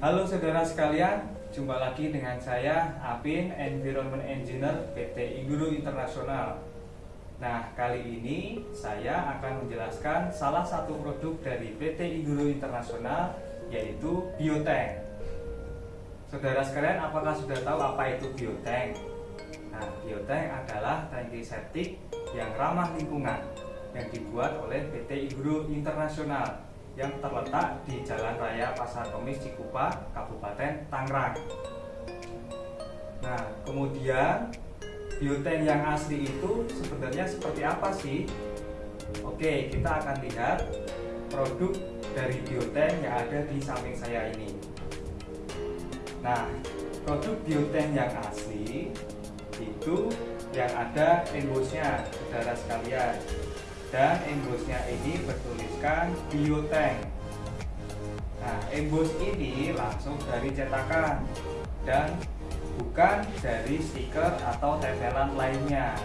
Halo saudara sekalian, jumpa lagi dengan saya Apin Environment Engineer PT Iguru Internasional. Nah, kali ini saya akan menjelaskan salah satu produk dari PT Iguru Internasional yaitu biotank. Saudara sekalian, apakah sudah tahu apa itu biotank? Nah, biotank adalah tangki septik yang ramah lingkungan yang dibuat oleh PT Iguru Internasional yang terletak di Jalan Raya Pasar Kemis Cikupa, Kabupaten Tangerang. Nah, kemudian biotank yang asli itu sebenarnya seperti apa sih? Oke, kita akan lihat produk dari biotank yang ada di samping saya ini. Nah, produk biotank yang asli itu yang ada embosnya, saudara sekalian dan embosnya ini bertuliskan biotank nah embos ini langsung dari cetakan dan bukan dari stiker atau tempelan lainnya.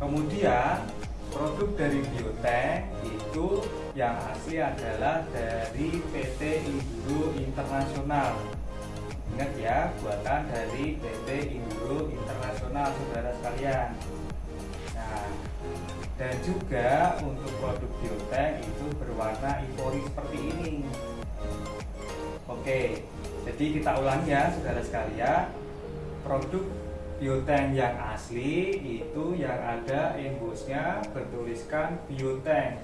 Kemudian produk dari biotank itu yang asli adalah dari PT Induro Internasional. Ingat ya buatan dari PT Induro Internasional saudara sekalian nah dan juga untuk produk biotek itu berwarna ivory seperti ini. Oke jadi kita ulangi ya saudara sekalian. Produk biotank yang asli itu yang ada embosnya bertuliskan biotank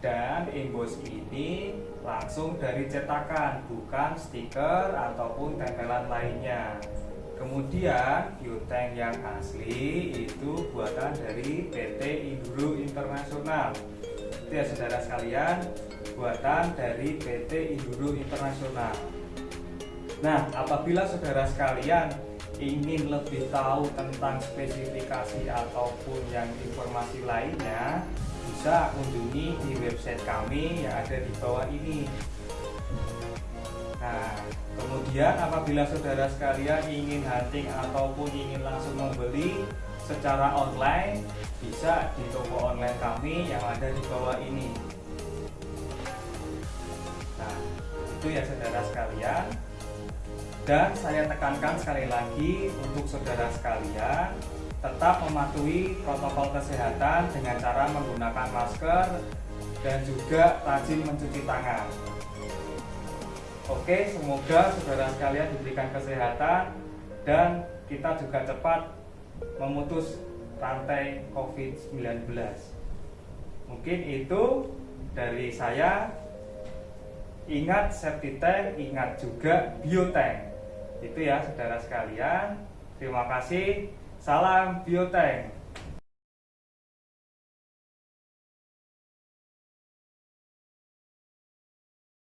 dan embos ini langsung dari cetakan bukan stiker ataupun tempelan lainnya Kemudian biotank yang asli itu buatan dari PT Induro Internasional. Itu ya saudara sekalian, buatan dari PT Induro Internasional. Nah, apabila saudara sekalian ingin lebih tahu tentang spesifikasi ataupun yang informasi lainnya, bisa kunjungi di website kami yang ada di bawah ini Nah, kemudian apabila saudara sekalian ingin hunting ataupun ingin langsung membeli secara online, bisa di toko online kami yang ada di bawah ini. Nah, itu ya saudara sekalian. Dan saya tekankan sekali lagi untuk saudara sekalian tetap mematuhi protokol kesehatan dengan cara menggunakan masker dan juga rajin mencuci tangan. Oke, semoga saudara sekalian diberikan kesehatan dan kita juga cepat memutus rantai COVID-19. Mungkin itu dari saya. Ingat safety tank, ingat juga biotank. Itu ya saudara sekalian. Terima kasih. Salam biotank.